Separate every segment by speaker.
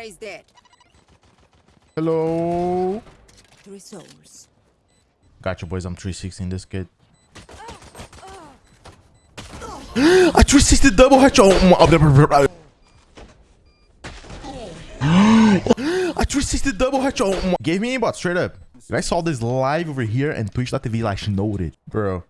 Speaker 1: Raise dead.
Speaker 2: Hello.
Speaker 1: Three souls.
Speaker 2: Gotcha, boys. I'm 360 this kid. I 360 double headshot. Oh, I 360 double headshot. Gave me aimbot straight up. I saw this live over here and Twitch.tv like snowed it. Bro,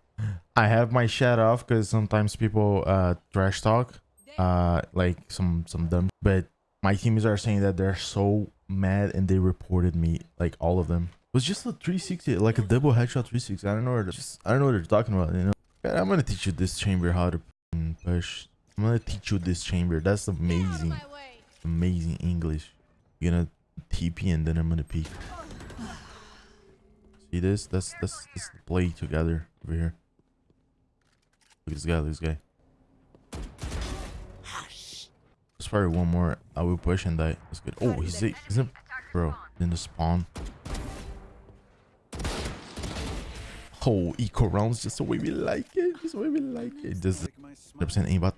Speaker 2: I have my chat off because sometimes people uh trash talk. Uh like some some dumb but my teammates are saying that they're so mad and they reported me like all of them. It was just a 360, like a double headshot 360. I don't know just I don't know what they're talking about, you know. I'm gonna teach you this chamber how to push. I'm gonna teach you this chamber. That's amazing. Amazing English. You're gonna TP and then I'm gonna peek. See this? That's that's the play together over here. Look at this guy, look at this guy. Probably one more. I will push and die. That's good. Oh, he's it. In, bro. In the spawn. Oh, eco rounds just the way we like it. Just the way we like it. Just 100% aimbot.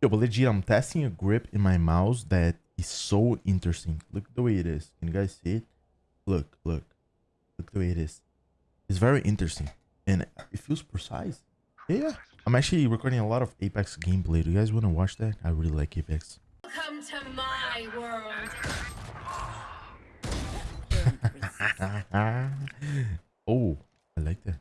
Speaker 2: Yo, but legit, I'm testing a grip in my mouse that is so interesting. Look the way it is. Can you guys see it? Look, look. Look the way it is. It's very interesting. And it feels precise. Yeah. I'm actually recording a lot of Apex gameplay. Do you guys want to watch that? I really like Apex.
Speaker 3: Welcome to my world.
Speaker 2: oh, I like that.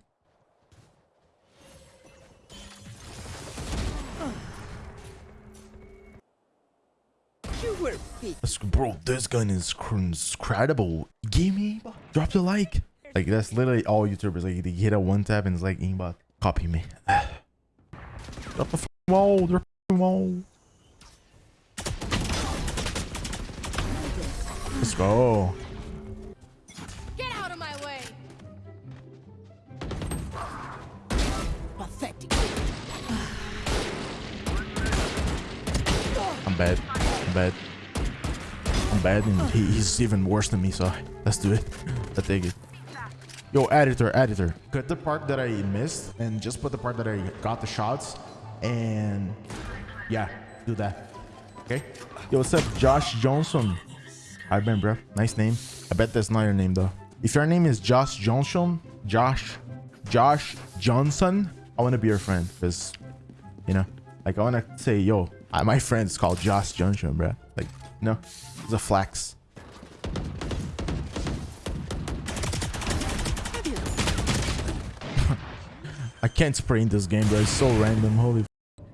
Speaker 1: You were.
Speaker 2: Bro, this gun is incredible. Give me drop the like. Like that's literally all YouTubers. Like they hit a one tap and it's like aimbot. Copy me. drop the wall. Drop the wall. Let's go.
Speaker 3: Get out of my way.
Speaker 1: Pathetic.
Speaker 2: I'm bad. I'm bad. I'm bad and he, he's even worse than me, so let's do it. I take it. Yo, editor, editor. Cut the part that I missed and just put the part that I got the shots. And yeah, do that. Okay? Yo, what's up, Josh Johnson? Hi, Ben, bro. Nice name. I bet that's not your name, though. If your name is Josh Johnson, Josh, Josh Johnson, I want to be your friend because, you know, like I want to say, yo, my friend is called Josh Johnson, bro. Like, no, it's a flex. I can't spray in this game, bro. It's so random. Holy.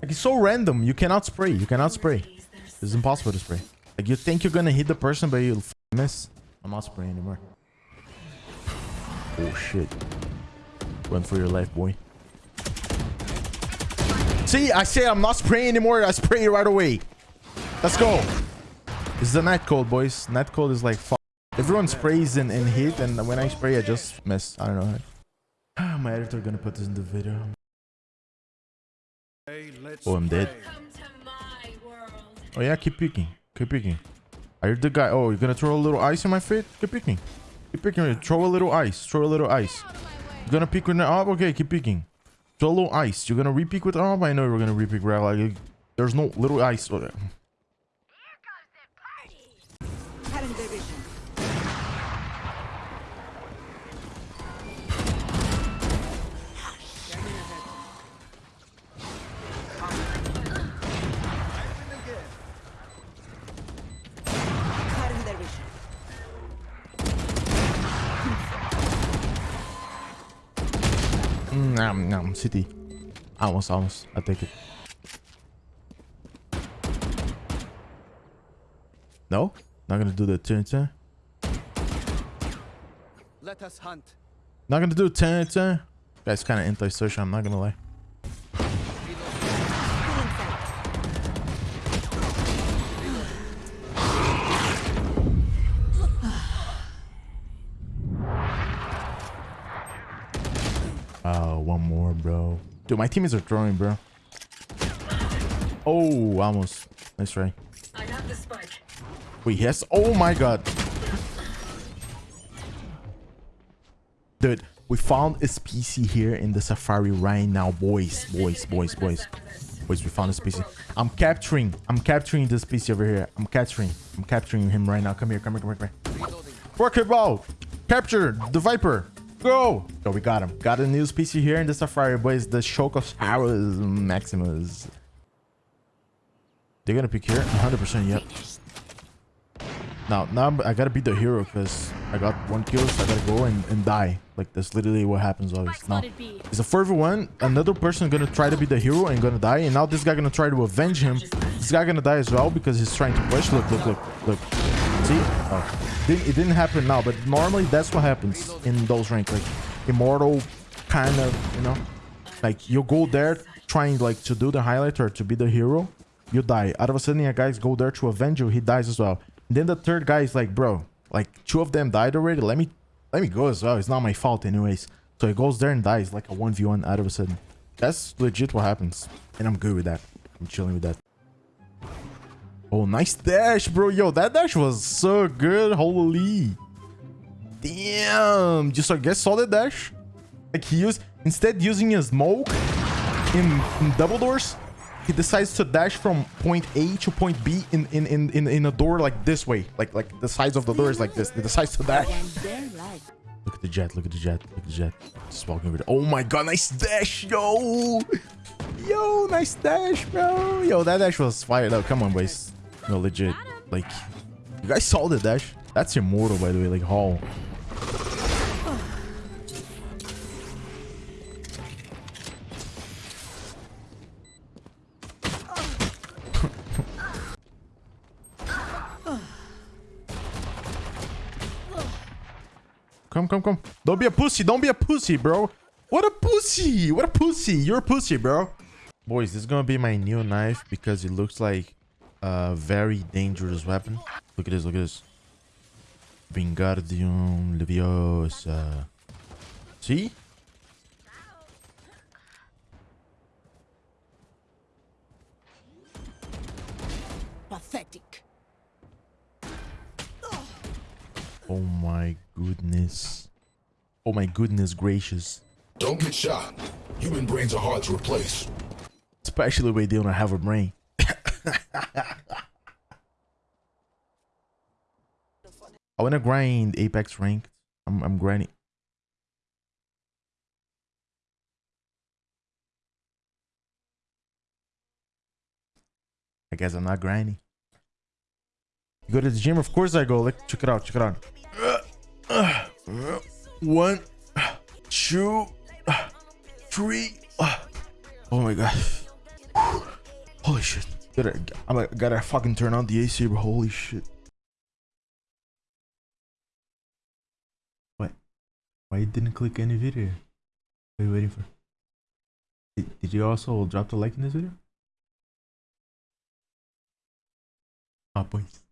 Speaker 2: Like, it's so random. You cannot spray. You cannot spray. It's impossible to spray. Like, you think you're gonna hit the person, but you'll miss. I'm not spraying anymore. Oh, shit. Run for your life, boy. See, I say I'm not spraying anymore. I spray right away. Let's go. Is the night code, boys. Night code is like, fuck. Everyone sprays and, and hit, and when I spray, I just miss. I don't know. Ah, my editor gonna put this in the video. Oh, I'm dead.
Speaker 3: Come to my world.
Speaker 2: Oh yeah, keep picking. Keep picking. Are you the guy? Oh, you're gonna throw a little ice in my feet? Keep picking. Keep picking. Throw a little ice. Throw a little ice.
Speaker 3: Out of my way.
Speaker 2: You're gonna pick with the up? Okay, keep picking. Throw a little ice. You're gonna repick with the up? I know you're gonna repick, right? Like, there's no little ice. Oh, nom, nom. City. Almost, almost. I take it. No? Not gonna do the turn turn.
Speaker 4: Let us hunt.
Speaker 2: Not gonna do turn turn. Guy's kind of anti-social. I'm not gonna lie. Oh, one more, bro. Dude, my teammates are throwing, bro. Oh, almost. Nice try.
Speaker 3: I have the spike.
Speaker 2: Wait, yes. Oh my god. Dude, we found a species here in the safari right now, boys, boys, boys, boys. Boys, we found a species. I'm capturing. I'm capturing this species over here. I'm capturing. I'm capturing him right now. Come here. Come here. Come here. Come here. Work it ball. Capture the Viper. Go. Yo, we got him. Got a new PC here in the Safari, boys. The Shokosaurus Maximus. They're gonna pick here. 100% yep. Now, now I'm- I gotta beat the hero because I got one kill, so I gotta go and, and die. Like that's literally what happens always. Now, it's a 4v1. Another person gonna try to be the hero and gonna die. And now this guy gonna try to avenge him. This guy gonna die as well because he's trying to push. Look, look, look, look. See? Oh. Didn't, it didn't happen now, but normally that's what happens in those ranks. Like immortal kind of, you know? Like you go there trying like to do the highlight or to be the hero, you die. Out of a sudden, a guys go there to avenge you, he dies as well. then the third guy is like, bro, like two of them died already. Let me let me go as well. It's not my fault anyways. So he goes there and dies like a 1v1 out of a sudden. That's legit what happens. And I'm good with that. I'm chilling with that. Oh, nice dash, bro. Yo, that dash was so good. Holy. Damn. Just, I guess, solid dash. Like, he used... Instead using a smoke in, in double doors, he decides to dash from point A to point B in, in, in, in, in a door like this way. Like, like the size of the door is like this. He decides to dash. Look at the Jett. Look at the Jett. Look at the Jett. Just walking over there. Oh my god, nice dash, yo. Yo, nice dash, bro. Yo, that dash was fire though. Come on, boys. No, legit. Like, you guys saw the dash? That's immortal, by the way. Like, Hall. Come, come, come. Don't be a pussy. Don't be a pussy, bro. What a pussy. What a pussy. You're a pussy, bro. Boys, this is going to be my new knife because it looks like a very dangerous weapon. Look at this. Look at this. Vingardium Leviosa. See?
Speaker 1: Pathetic.
Speaker 2: Oh my goodness. Oh my goodness gracious.
Speaker 4: Don't get shot. Human brains are hard to replace.
Speaker 2: Especially when they don't have a brain. I wanna grind Apex ranked. I'm I'm grinding. I guess I'm not grinding. You go to the gym? Of course I go. Like check it out, check it out. One, two, three. Oh my god. Holy shit. Gotta, I'm gotta fucking turn on the AC. Holy shit. Why you didn't click any video? What are you waiting for? Did, did you also drop the like in this video? Ah, boys.